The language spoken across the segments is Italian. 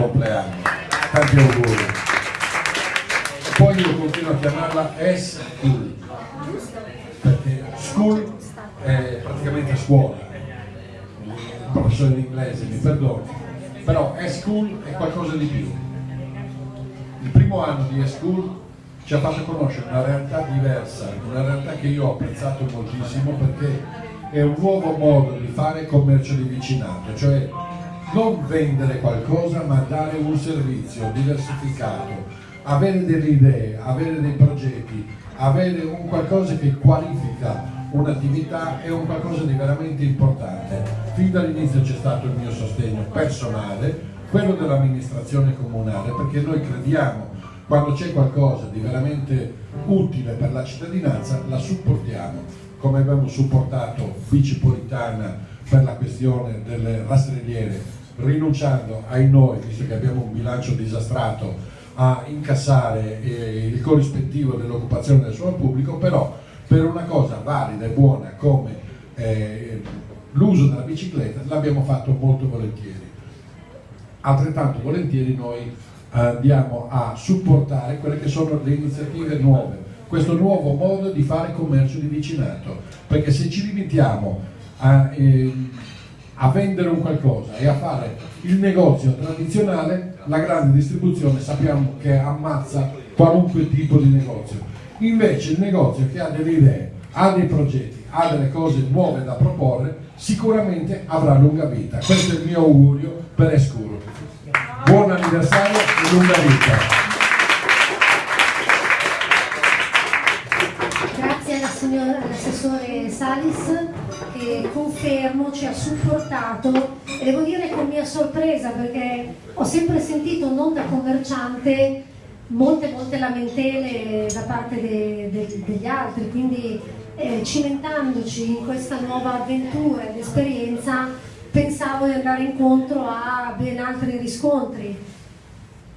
compleanno, tanti auguri. E poi io continuo a chiamarla S-School, perché school è praticamente scuola, il professore di inglese mi perdoni, però S-School è qualcosa di più. Il primo anno di S-School ci ha fatto conoscere una realtà diversa, una realtà che io ho apprezzato moltissimo perché è un nuovo modo di fare commercio di vicinato, cioè non vendere qualcosa ma dare un servizio diversificato, avere delle idee, avere dei progetti, avere un qualcosa che qualifica un'attività è un qualcosa di veramente importante. Fin dall'inizio c'è stato il mio sostegno personale, quello dell'amministrazione comunale, perché noi crediamo quando c'è qualcosa di veramente utile per la cittadinanza la supportiamo, come abbiamo supportato Bicipolitana per la questione delle rastrelliere, rinunciando ai noi, visto che abbiamo un bilancio disastrato, a incassare eh, il corrispettivo dell'occupazione del suolo pubblico, però per una cosa valida e buona come eh, l'uso della bicicletta l'abbiamo fatto molto volentieri. Altrettanto volentieri noi andiamo a supportare quelle che sono le iniziative nuove, questo nuovo modo di fare commercio di vicinato, perché se ci limitiamo a, eh, a vendere un qualcosa e a fare il negozio tradizionale, la grande distribuzione sappiamo che ammazza qualunque tipo di negozio. Invece il negozio che ha delle idee, ha dei progetti, ha delle cose nuove da proporre, sicuramente avrà lunga vita. Questo è il mio augurio per Escuro buon anniversario e lunga vita. Salis che confermo ci ha supportato e devo dire con mia sorpresa perché ho sempre sentito non da commerciante molte molte lamentele da parte de, de, degli altri quindi eh, cimentandoci in questa nuova avventura ed esperienza pensavo di andare incontro a ben altri riscontri.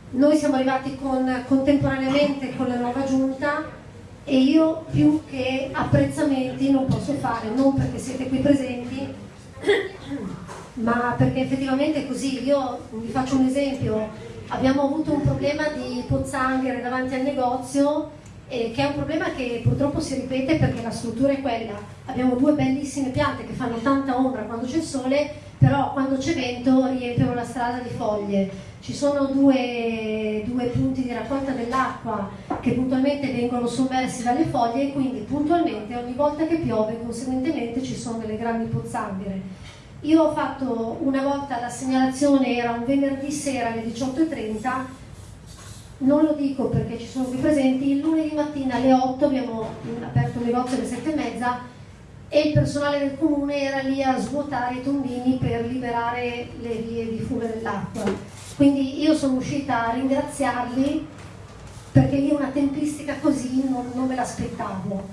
Noi siamo arrivati con, contemporaneamente con la nuova giunta e io più che apprezzamenti non posso fare, non perché siete qui presenti, ma perché effettivamente è così. Io vi faccio un esempio, abbiamo avuto un problema di pozzanghere davanti al negozio eh, che è un problema che purtroppo si ripete perché la struttura è quella. Abbiamo due bellissime piante che fanno tanta ombra quando c'è sole, però quando c'è vento riempiono la strada di foglie. Ci sono due, due punti di raccolta dell'acqua che puntualmente vengono sommersi dalle foglie e quindi puntualmente ogni volta che piove conseguentemente ci sono delle grandi pozzanghere. Io ho fatto una volta la segnalazione, era un venerdì sera alle 18.30 non lo dico perché ci sono qui presenti, il lunedì mattina alle 8 abbiamo aperto il negozio alle 7 e il personale del comune era lì a svuotare i tombini per liberare le vie di fuga dell'acqua. Quindi io sono uscita a ringraziarli perché io una tempistica così non, non me l'aspettavo.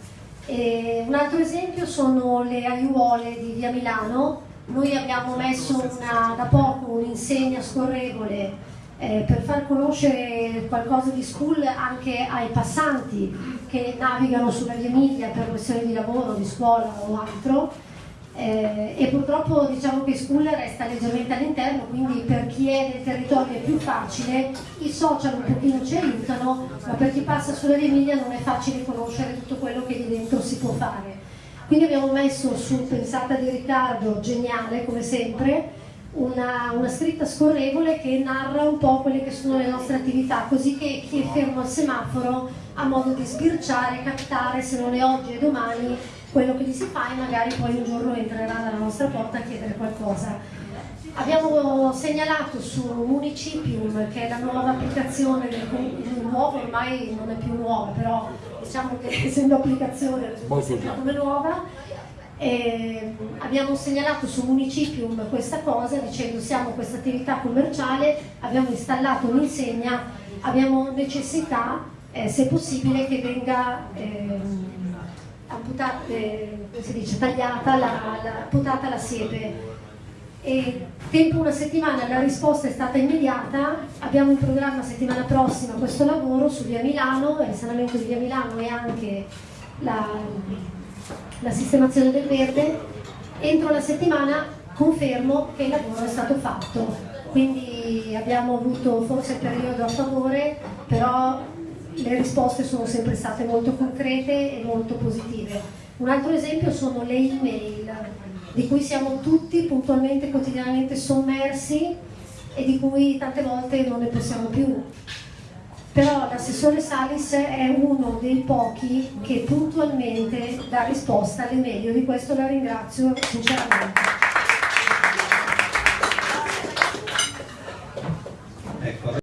Un altro esempio sono le aiuole di via Milano, noi abbiamo messo una, da poco un'insegna scorrevole eh, per far conoscere qualcosa di school anche ai passanti che navigano sulla via Emilia per questioni di lavoro, di scuola o altro. Eh, e purtroppo diciamo che school resta leggermente all'interno quindi per chi è nel territorio è più facile i social un pochino ci aiutano ma per chi passa sulla via Emilia non è facile conoscere tutto quello che lì dentro si può fare. Quindi abbiamo messo su pensata di Riccardo geniale come sempre una, una, scritta scorrevole che narra un po' quelle che sono le nostre attività, così che chi è fermo al semaforo ha modo di sbirciare, captare, se non è oggi e domani, quello che gli si fa e magari poi un giorno entrerà dalla nostra porta a chiedere qualcosa. Abbiamo segnalato su Municipium, che è la nuova applicazione del nuovo, ormai non è più nuova, però diciamo che essendo applicazione è come nuova, eh, abbiamo segnalato su Municipium questa cosa dicendo siamo questa attività commerciale, abbiamo installato un'insegna, abbiamo necessità, eh, se possibile, che venga eh, amputata, eh, dice, tagliata, la, la, amputata la siepe. E tempo una settimana la risposta è stata immediata, abbiamo in programma settimana prossima questo lavoro su via Milano, il sanamento di via Milano e anche la la sistemazione del verde, entro la settimana confermo che il lavoro è stato fatto. quindi abbiamo avuto forse il periodo a favore, però le risposte sono sempre state molto concrete e molto positive. Un altro esempio sono le email, di cui siamo tutti puntualmente, quotidianamente sommersi e di cui tante volte non ne possiamo più. Però l'assessore Salis è uno dei pochi che puntualmente dà risposta alle mail, io di questo la ringrazio sinceramente.